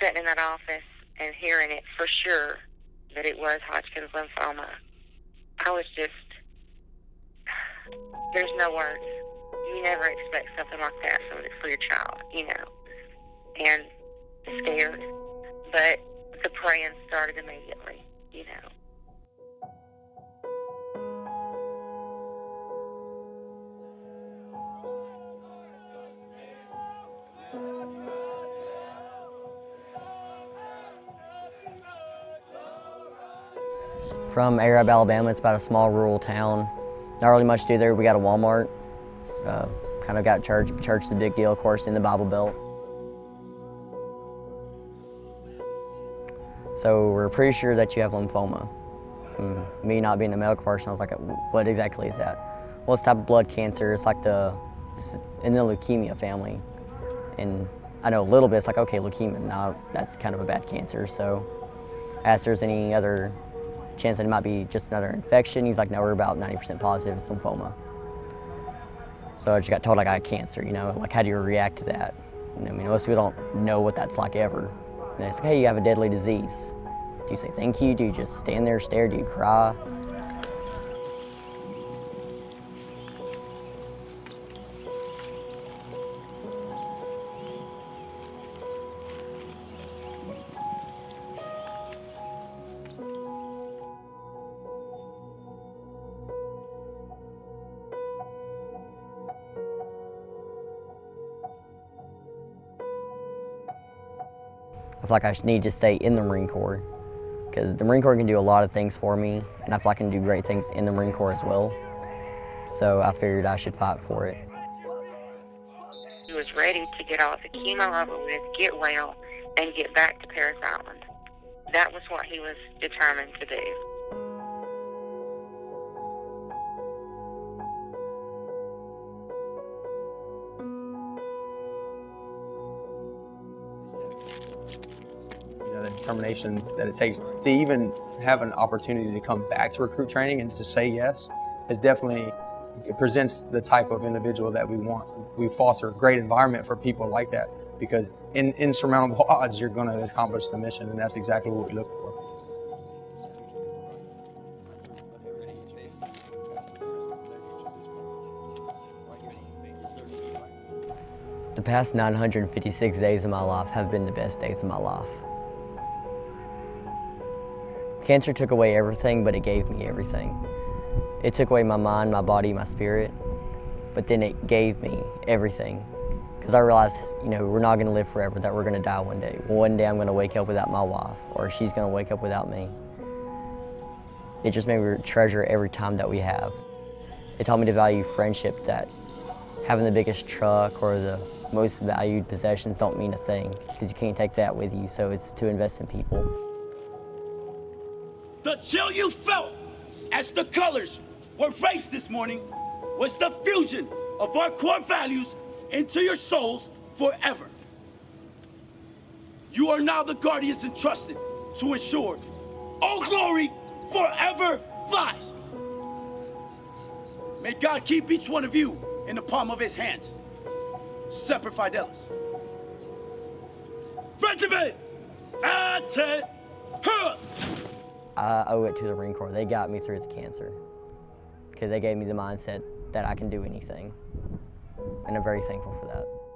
sitting in that office and hearing it for sure that it was Hodgkin's lymphoma, I was just, there's no words. You never expect something like that for, for your child, you know, and scared. But the praying started immediately, you know. From Arab, Alabama, it's about a small rural town. Not really much to do there. We got a Walmart. Uh, kind of got church. Church a big deal, of course, in the Bible Belt. So we're pretty sure that you have lymphoma. And me not being a medical person, I was like, what exactly is that? Well, it's type of blood cancer. It's like the, it's in the leukemia family. And I know a little bit, it's like, okay, leukemia, now that's kind of a bad cancer. So asked if there's any other chance that it might be just another infection. He's like, no, we're about 90% positive it's lymphoma. So I just got told I had cancer, you know, like how do you react to that? You know, I mean, most people don't know what that's like ever. And it's like, hey, you have a deadly disease. Do you say thank you? Do you just stand there, stare? Do you cry? I feel like I need to stay in the Marine Corps because the Marine Corps can do a lot of things for me, and I feel like I can do great things in the Marine Corps as well. So I figured I should fight for it. He was ready to get all the chemo over with, get well, and get back to Parris Island. That was what he was determined to do. Determination that it takes to even have an opportunity to come back to recruit training and to say yes, it definitely it presents the type of individual that we want. We foster a great environment for people like that because in insurmountable odds, you're going to accomplish the mission, and that's exactly what we look for. The past 956 days of my life have been the best days of my life. Cancer took away everything, but it gave me everything. It took away my mind, my body, my spirit, but then it gave me everything. Because I realized, you know, we're not going to live forever, that we're going to die one day. One day I'm going to wake up without my wife, or she's going to wake up without me. It just made me treasure every time that we have. It taught me to value friendship, that having the biggest truck or the most valued possessions don't mean a thing, because you can't take that with you, so it's to invest in people. The chill you felt as the colors were raised this morning was the fusion of our core values into your souls forever. You are now the guardians entrusted to ensure Old Glory forever flies. May God keep each one of you in the palm of his hands. Semper Fidelis. Regiment! Attend! I owe it to the Marine Corps. They got me through the cancer because they gave me the mindset that I can do anything. And I'm very thankful for that.